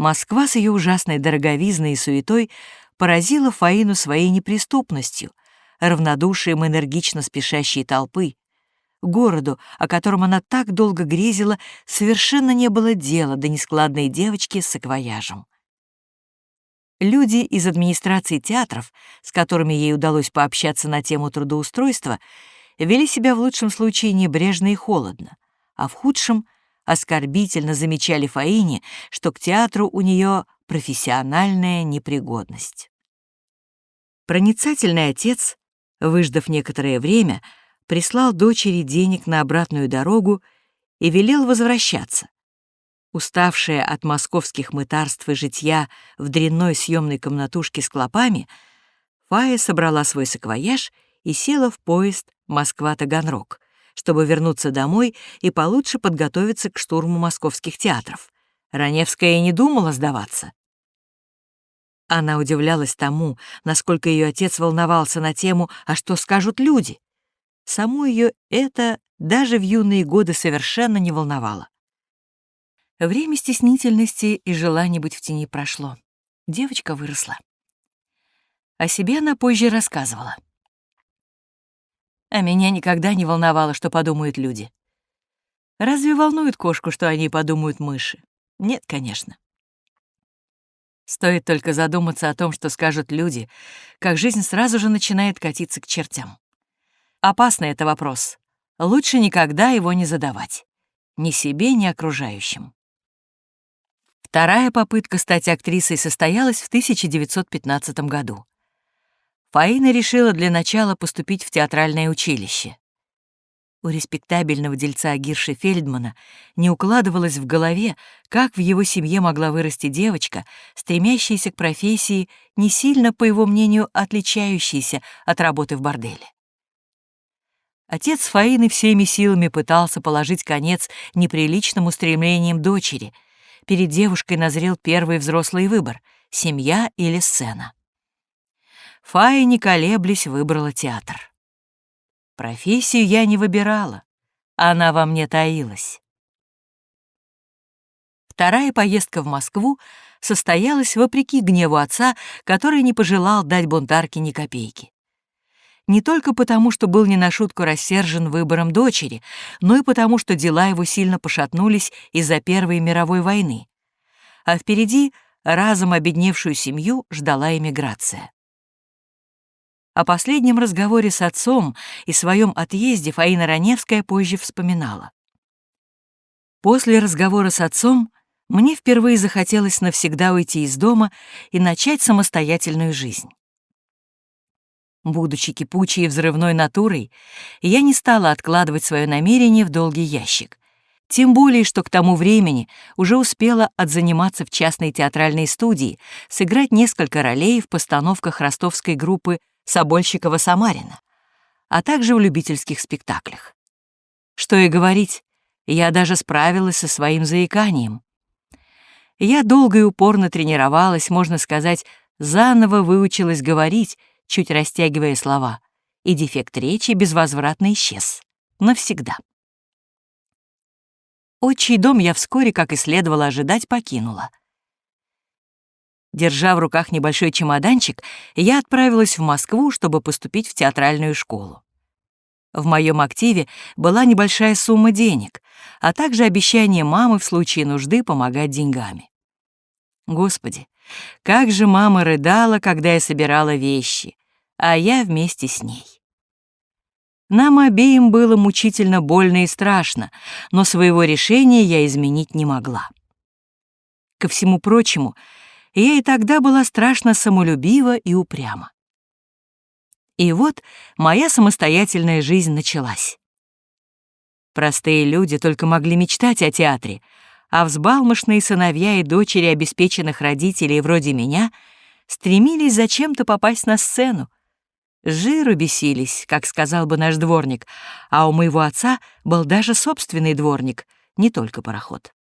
Москва с ее ужасной дороговизной и суетой поразила Фаину своей неприступностью, равнодушием энергично спешащей толпы. Городу, о котором она так долго грезила, совершенно не было дела до нескладной девочки с саквояжем. Люди из администрации театров, с которыми ей удалось пообщаться на тему трудоустройства, вели себя в лучшем случае небрежно и холодно, а в худшем — оскорбительно замечали Фаине, что к театру у нее профессиональная непригодность. Проницательный отец, выждав некоторое время, прислал дочери денег на обратную дорогу и велел возвращаться, Уставшая от московских мытарств и житья в дрянной съемной комнатушке с клопами, Фая собрала свой саквояж и села в поезд Москва-Таганрог, чтобы вернуться домой и получше подготовиться к штурму московских театров. Раневская и не думала сдаваться. Она удивлялась тому, насколько ее отец волновался на тему «А что скажут люди?». Саму ее это даже в юные годы совершенно не волновало. Время стеснительности и желания быть в тени прошло. Девочка выросла. О себе она позже рассказывала. А меня никогда не волновало, что подумают люди. Разве волнует кошку, что они подумают мыши? Нет, конечно. Стоит только задуматься о том, что скажут люди, как жизнь сразу же начинает катиться к чертям. Опасный это вопрос. Лучше никогда его не задавать. Ни себе, ни окружающим. Вторая попытка стать актрисой состоялась в 1915 году. Фаина решила для начала поступить в театральное училище. У респектабельного дельца Гирши Фельдмана не укладывалось в голове, как в его семье могла вырасти девочка, стремящаяся к профессии, не сильно, по его мнению, отличающейся от работы в борделе. Отец Фаины всеми силами пытался положить конец неприличным устремлениям дочери — перед девушкой назрел первый взрослый выбор — семья или сцена. Фая, не колеблясь, выбрала театр. Профессию я не выбирала, она во мне таилась. Вторая поездка в Москву состоялась вопреки гневу отца, который не пожелал дать бунтарке ни копейки не только потому, что был не на шутку рассержен выбором дочери, но и потому, что дела его сильно пошатнулись из-за Первой мировой войны. А впереди разом обедневшую семью ждала эмиграция. О последнем разговоре с отцом и своем отъезде Фаина Раневская позже вспоминала. После разговора с отцом мне впервые захотелось навсегда уйти из дома и начать самостоятельную жизнь. Будучи кипучей и взрывной натурой, я не стала откладывать свое намерение в долгий ящик. Тем более, что к тому времени уже успела отзаниматься в частной театральной студии, сыграть несколько ролей в постановках ростовской группы Собольщикова-Самарина, а также в любительских спектаклях. Что и говорить, я даже справилась со своим заиканием. Я долго и упорно тренировалась, можно сказать, заново выучилась говорить, чуть растягивая слова, и дефект речи безвозвратно исчез. Навсегда. Отчий дом я вскоре, как и следовало ожидать, покинула. Держа в руках небольшой чемоданчик, я отправилась в Москву, чтобы поступить в театральную школу. В моем активе была небольшая сумма денег, а также обещание мамы в случае нужды помогать деньгами. Господи, как же мама рыдала, когда я собирала вещи, а я вместе с ней. Нам обеим было мучительно больно и страшно, но своего решения я изменить не могла. Ко всему прочему, я и тогда была страшно самолюбива и упряма. И вот моя самостоятельная жизнь началась. Простые люди только могли мечтать о театре, а взбалмошные сыновья и дочери обеспеченных родителей вроде меня стремились зачем-то попасть на сцену, Жиру бесились, как сказал бы наш дворник, а у моего отца был даже собственный дворник, не только пароход.